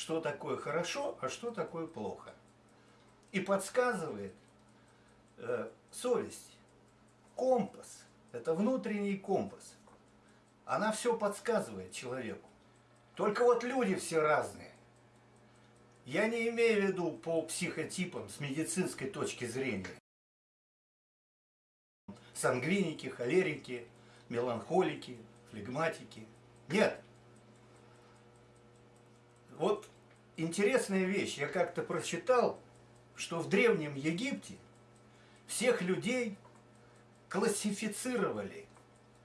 что такое хорошо, а что такое плохо. И подсказывает э, совесть, компас, это внутренний компас. Она все подсказывает человеку. Только вот люди все разные. Я не имею в виду по психотипам с медицинской точки зрения. Сангвиники, холерики, меланхолики, флегматики. Нет. Вот интересная вещь. Я как-то прочитал, что в Древнем Египте всех людей классифицировали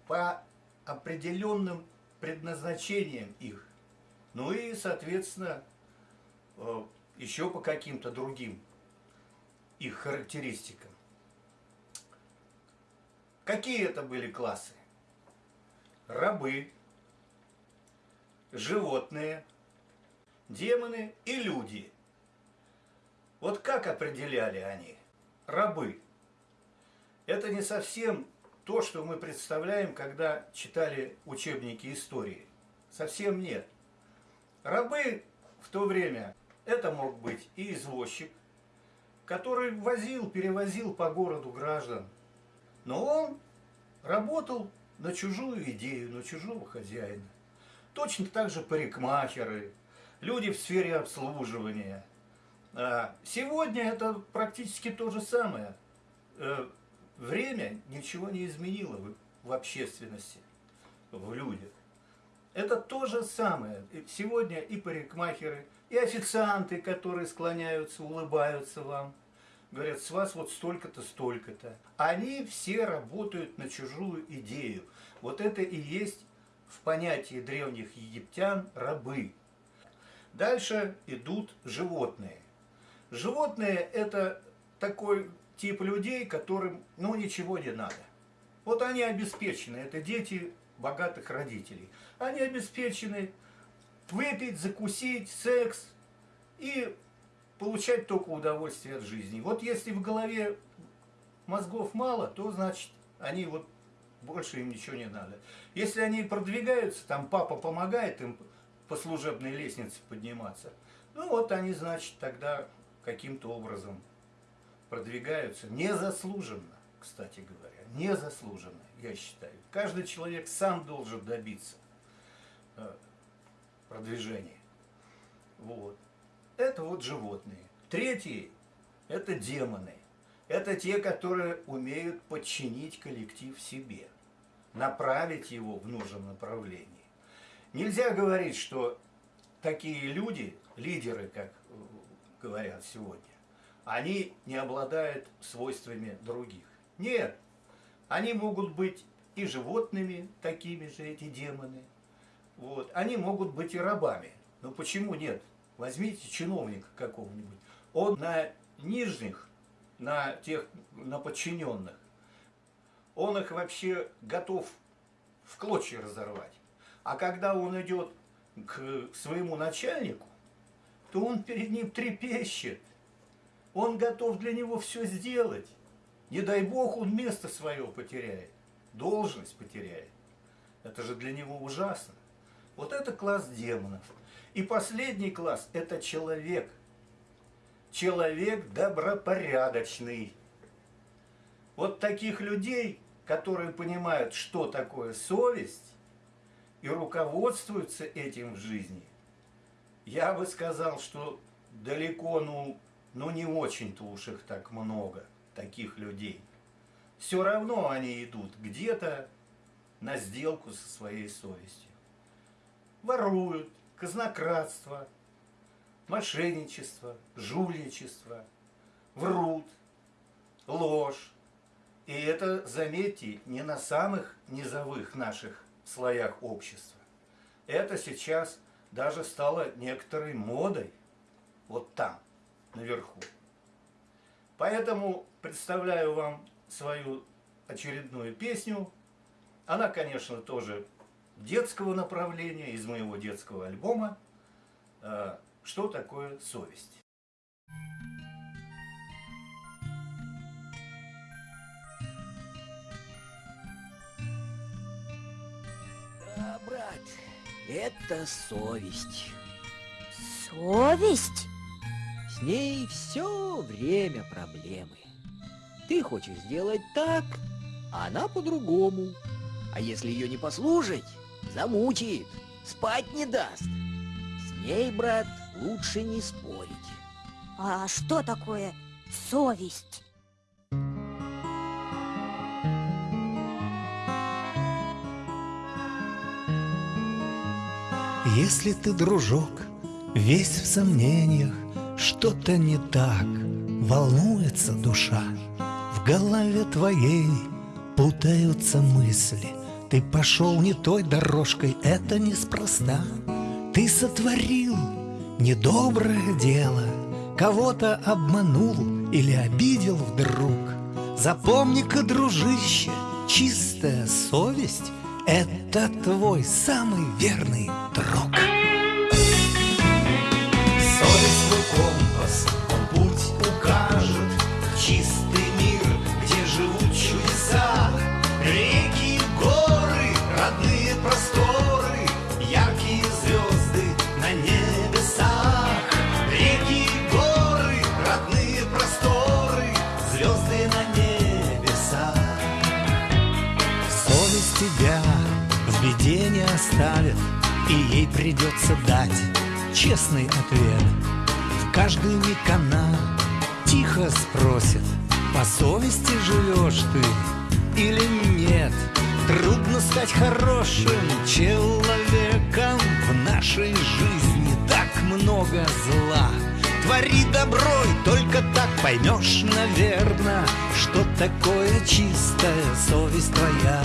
по определенным предназначениям их. Ну и, соответственно, э, еще по каким-то другим их характеристикам. Какие это были классы? Рабы, животные, демоны и люди. Вот как определяли они? Рабы. Это не совсем то, что мы представляем, когда читали учебники истории. Совсем нет. Рабы в то время, это мог быть и извозчик, который возил, перевозил по городу граждан. Но он работал на чужую идею, на чужого хозяина. Точно так же парикмахеры, люди в сфере обслуживания. А сегодня это практически то же самое. Э, время ничего не изменило в общественности, в людях. Это то же самое. Сегодня и парикмахеры, и официанты, которые склоняются, улыбаются вам, говорят, с вас вот столько-то, столько-то. Они все работают на чужую идею. Вот это и есть в понятии древних египтян рабы. Дальше идут животные. Животные это такой тип людей, которым ну ничего не надо. Вот они обеспечены, это дети богатых родителей. Они обеспечены выпить, закусить, секс и получать только удовольствие от жизни. Вот если в голове мозгов мало, то значит они вот больше им ничего не надо. Если они продвигаются, там папа помогает им по служебной лестнице подниматься, ну вот они, значит, тогда каким-то образом продвигаются незаслуженно, кстати говоря, незаслуженно, я считаю. Каждый человек сам должен добиться э, продвижения. Вот. Это вот животные. Третьи – это демоны. Это те, которые умеют подчинить коллектив себе, направить его в нужном направлении. Нельзя говорить, что такие люди, лидеры, как говорят сегодня, они не обладают свойствами других. Нет, они могут быть и животными, такими же эти демоны. Вот. Они могут быть и рабами. Но почему нет? Возьмите чиновника какого-нибудь. Он на нижних, на тех, на подчиненных, он их вообще готов в клочья разорвать. А когда он идет к своему начальнику, то он перед ним трепещет. Он готов для него все сделать. Не дай бог он место свое потеряет, должность потеряет. Это же для него ужасно. Вот это класс демонов. И последний класс – это человек. Человек добропорядочный. Вот таких людей, которые понимают, что такое совесть, и руководствуются этим в жизни, я бы сказал, что далеко, ну, ну не очень-то уж их так много, таких людей. Все равно они идут где-то на сделку со своей совестью. Воруют, казнократство, мошенничество, жульничество, врут, ложь. И это, заметьте, не на самых низовых наших слоях общества. Это сейчас даже стало некоторой модой вот там, наверху. Поэтому представляю вам свою очередную песню. Она, конечно, тоже детского направления, из моего детского альбома э, «Что такое совесть?». Брат, это совесть. Совесть? С ней все время проблемы. Ты хочешь сделать так, а она по-другому. А если ее не послушать, замучает, спать не даст. С ней, брат, лучше не спорить. А что такое совесть? Если ты, дружок, весь в сомнениях, Что-то не так, волнуется душа, В голове твоей путаются мысли, Ты пошел не той дорожкой, это неспроста. Ты сотворил недоброе дело, Кого-то обманул или обидел вдруг. Запомни-ка, дружище, чистая совесть — Это твой самый верный друг. И ей придется дать честный ответ. В каждый миг она тихо спросит, По совести живешь ты или нет? Трудно стать хорошим человеком В нашей жизни так много зла Твори добро, и только так поймешь, наверное Что такое чистая совесть твоя